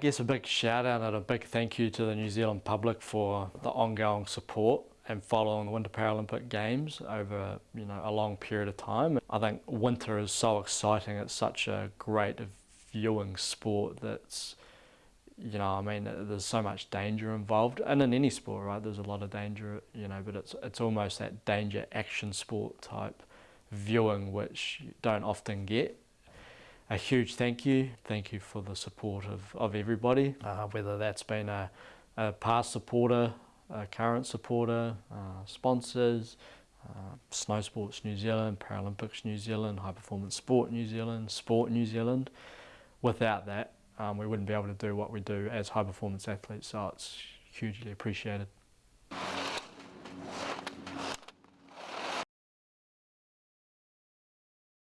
guess a big shout out and a big thank you to the New Zealand public for the ongoing support and following the Winter Paralympic Games over you know a long period of time. I think winter is so exciting. It's such a great viewing sport that's you know I mean there's so much danger involved and in any sport right there's a lot of danger you know but it's it's almost that danger action sport type viewing which you don't often get a huge thank you. Thank you for the support of, of everybody, uh, whether that's been a, a, past supporter, a current supporter, uh, sponsors, uh, Snow Sports New Zealand, Paralympics New Zealand, High Performance Sport New Zealand, Sport New Zealand. Without that, um, we wouldn't be able to do what we do as high performance athletes, so it's hugely appreciated.